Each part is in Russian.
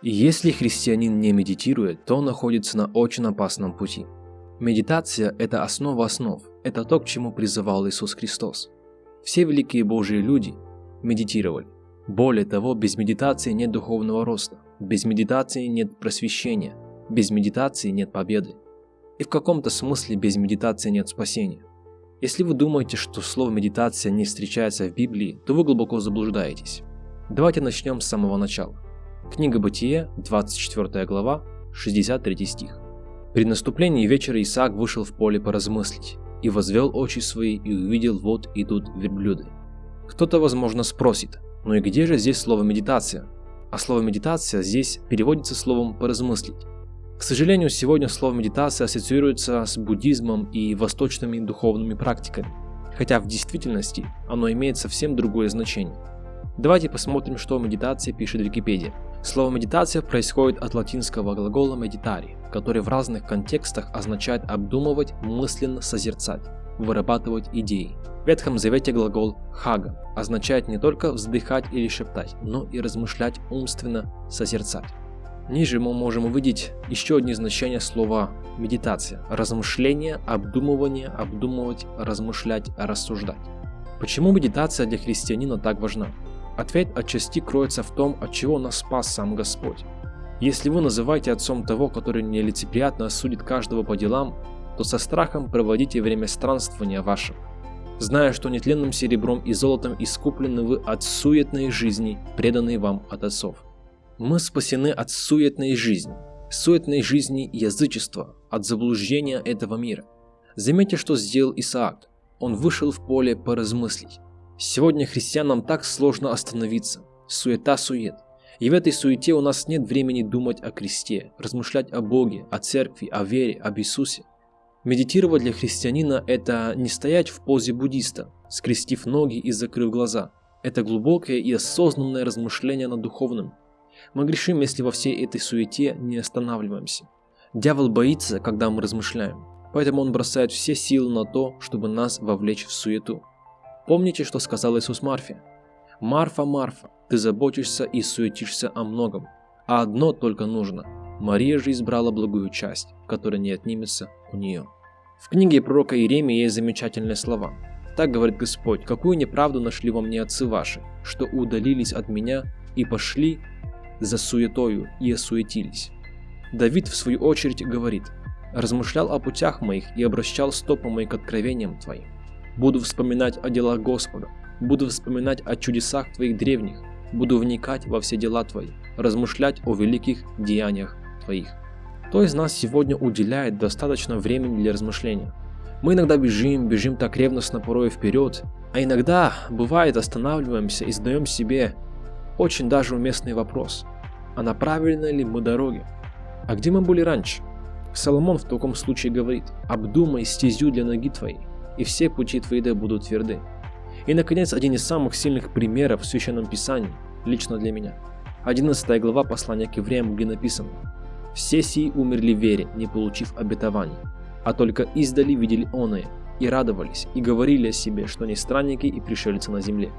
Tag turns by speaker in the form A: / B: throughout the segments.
A: Если христианин не медитирует, то он находится на очень опасном пути. Медитация – это основа основ, это то, к чему призывал Иисус Христос. Все великие Божьи люди медитировали. Более того, без медитации нет духовного роста, без медитации нет просвещения, без медитации нет победы. И в каком-то смысле без медитации нет спасения. Если вы думаете, что слово медитация не встречается в Библии, то вы глубоко заблуждаетесь. Давайте начнем с самого начала. Книга Бытие, 24 глава, 63 стих. При наступлении вечера Исаак вышел в поле поразмыслить, и возвел очи свои, и увидел, вот идут верблюды. Кто-то, возможно, спросит, ну и где же здесь слово медитация? А слово медитация здесь переводится словом поразмыслить. К сожалению, сегодня слово медитация ассоциируется с буддизмом и восточными духовными практиками, хотя в действительности оно имеет совсем другое значение. Давайте посмотрим, что о медитации пишет Википедия. Слово медитация происходит от латинского глагола meditari, который в разных контекстах означает обдумывать, мысленно созерцать, вырабатывать идеи. В Ветхом Завете глагол хага означает не только вздыхать или шептать, но и размышлять умственно, созерцать. Ниже мы можем увидеть еще одни значения слова медитация. Размышление, обдумывание, обдумывать, размышлять, рассуждать. Почему медитация для христианина так важна? Ответ отчасти кроется в том, от чего нас спас сам Господь. Если вы называете отцом того, который нелицеприятно осудит каждого по делам, то со страхом проводите время странствования вашего, зная, что нетленным серебром и золотом искуплены вы от суетной жизни, преданной вам от отцов. Мы спасены от суетной жизни, суетной жизни язычества, от заблуждения этого мира. Заметьте, что сделал Исаак. Он вышел в поле поразмыслить. Сегодня христианам так сложно остановиться. Суета-сует. И в этой суете у нас нет времени думать о кресте, размышлять о Боге, о церкви, о вере, об Иисусе. Медитировать для христианина – это не стоять в позе буддиста, скрестив ноги и закрыв глаза. Это глубокое и осознанное размышление над духовным. Мы грешим, если во всей этой суете не останавливаемся. Дьявол боится, когда мы размышляем, поэтому он бросает все силы на то, чтобы нас вовлечь в суету. Помните, что сказал Иисус Марфе? «Марфа, Марфа, ты заботишься и суетишься о многом, а одно только нужно. Мария же избрала благую часть, которая не отнимется у нее». В книге пророка Иеремии есть замечательные слова. Так говорит Господь, какую неправду нашли во мне отцы ваши, что удалились от меня и пошли за суетою и осуетились. Давид в свою очередь говорит, размышлял о путях моих и обращал стопы мои к откровениям твоим. Буду вспоминать о делах Господа, буду вспоминать о чудесах Твоих древних, буду вникать во все дела Твои, размышлять о великих деяниях Твоих. Кто из нас сегодня уделяет достаточно времени для размышления? Мы иногда бежим, бежим так ревностно порой вперед, а иногда, бывает, останавливаемся и задаем себе очень даже уместный вопрос. А на правильной ли мы дороге? А где мы были раньше? Соломон в таком случае говорит, обдумай стезю для ноги твоей, и все пути твои да будут тверды. И, наконец, один из самых сильных примеров в Священном Писании, лично для меня. 11 глава послания к евреям, где написано «Все сии умерли в вере, не получив обетований, а только издали видели оное, и радовались, и говорили о себе, что они странники и пришельцы на земле.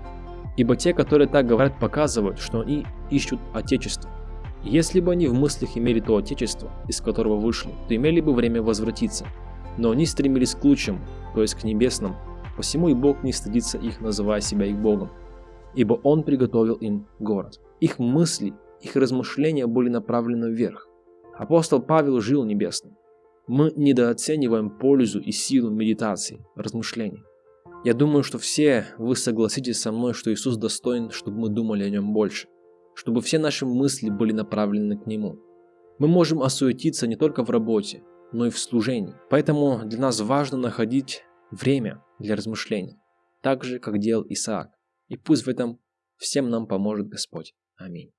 A: Ибо те, которые так говорят, показывают, что они ищут Отечество. Если бы они в мыслях имели то Отечество, из которого вышли, то имели бы время возвратиться, но они стремились к лучшему, то есть к небесным, посему и Бог не стыдится их, называя себя их Богом, ибо Он приготовил им город. Их мысли, их размышления были направлены вверх. Апостол Павел жил небесным. Мы недооцениваем пользу и силу медитации, размышлений. Я думаю, что все вы согласитесь со мной, что Иисус достоин, чтобы мы думали о Нем больше, чтобы все наши мысли были направлены к Нему. Мы можем осуетиться не только в работе, но и в служении. Поэтому для нас важно находить время для размышления, так же, как делал Исаак. И пусть в этом всем нам поможет Господь. Аминь.